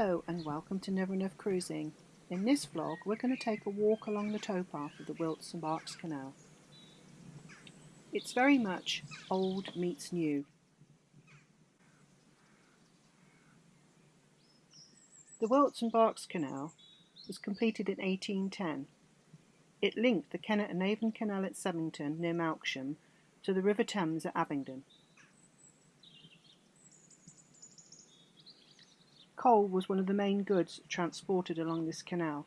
Hello and welcome to Never Enough Cruising. In this vlog we're going to take a walk along the towpath of the Wilts and Berks Canal. It's very much old meets new. The Wilts and Berks Canal was completed in 1810. It linked the Kennet and Avon Canal at Semington near Melksham to the River Thames at Abingdon. Coal was one of the main goods transported along this canal.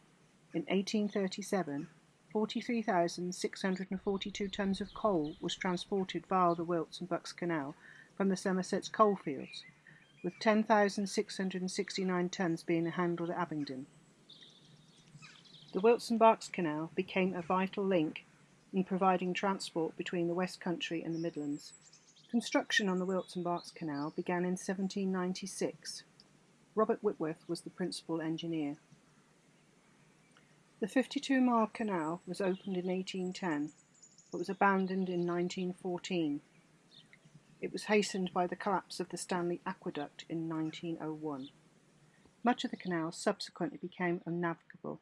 In 1837, 43,642 tons of coal was transported via the Wilts and Berks Canal from the Somerset's coalfields, with 10,669 tons being handled at Abingdon. The Wilts and Berks Canal became a vital link in providing transport between the West Country and the Midlands. Construction on the Wilts and Berks Canal began in 1796 Robert Whitworth was the principal engineer. The 52 mile canal was opened in 1810 but was abandoned in 1914. It was hastened by the collapse of the Stanley Aqueduct in 1901. Much of the canal subsequently became unnavigable.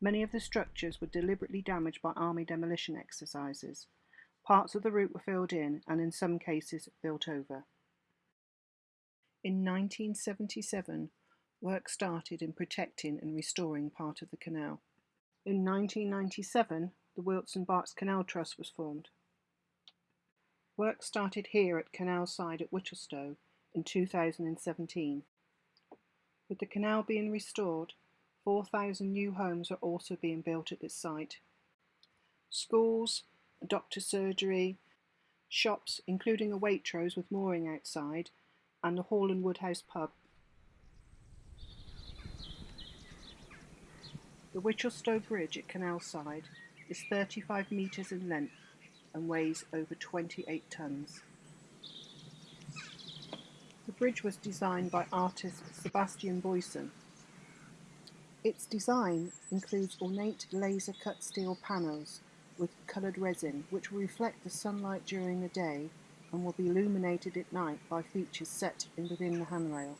Many of the structures were deliberately damaged by army demolition exercises. Parts of the route were filled in and in some cases built over. In 1977, work started in protecting and restoring part of the canal. In 1997, the Wilts and Berks Canal Trust was formed. Work started here at Canal Side at Wichelstowe in 2017. With the canal being restored, 4,000 new homes are also being built at this site. Schools, a doctor's surgery, shops including a Waitrose with mooring outside and the Hall and Woodhouse pub. The Wichelstowe Bridge at Canal Side is 35 metres in length and weighs over 28 tonnes. The bridge was designed by artist Sebastien Boyesen. Its design includes ornate laser cut steel panels with coloured resin which will reflect the sunlight during the day and will be illuminated at night by features set in within the handrail.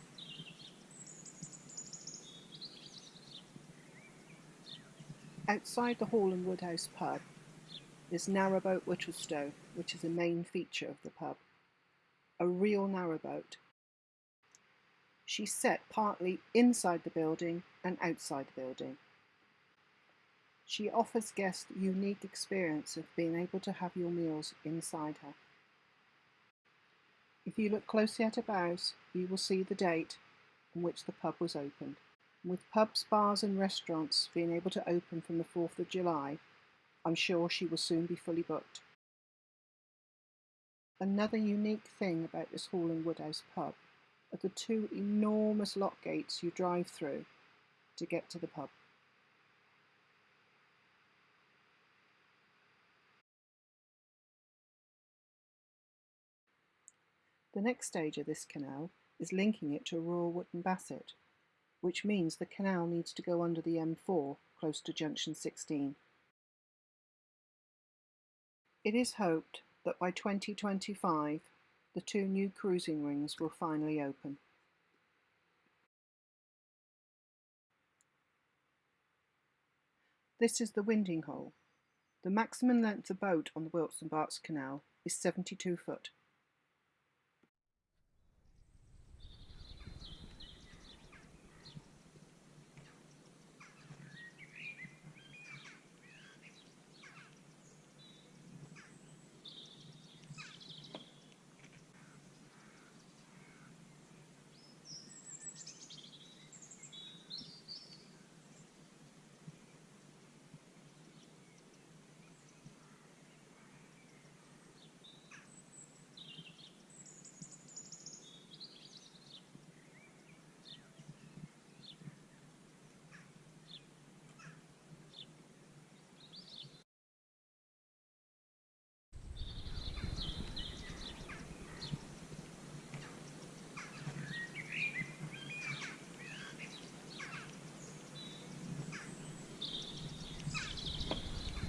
Outside the Hall and Woodhouse pub is Narrowboat Wichelstowe, which is a main feature of the pub. A real narrowboat. She's set partly inside the building and outside the building. She offers guests unique experience of being able to have your meals inside her. If you look closely at her bows, you will see the date on which the pub was opened. With pubs, bars and restaurants being able to open from the 4th of July, I'm sure she will soon be fully booked. Another unique thing about this Hall and Woodhouse pub are the two enormous lock gates you drive through to get to the pub. The next stage of this canal is linking it to Royal Wootton Bassett, which means the canal needs to go under the M4 close to junction 16. It is hoped that by 2025 the two new cruising rings will finally open. This is the winding hole. The maximum length of boat on the Wilts and Berks Canal is 72 foot.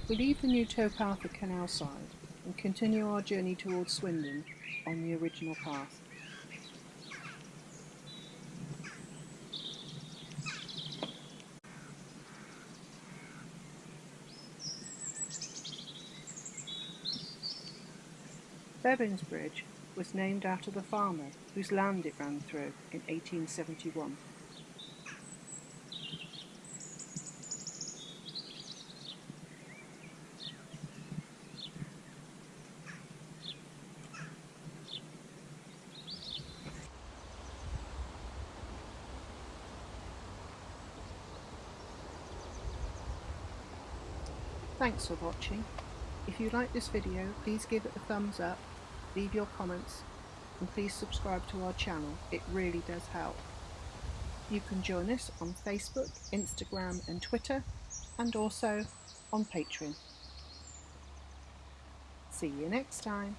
We leave the new towpath at Canal Side and continue our journey towards Swindon on the original path. Bevan's Bridge was named after the farmer whose land it ran through in 1871. Thanks for watching. If you like this video, please give it a thumbs up, leave your comments, and please subscribe to our channel. It really does help. You can join us on Facebook, Instagram and Twitter, and also on Patreon. See you next time.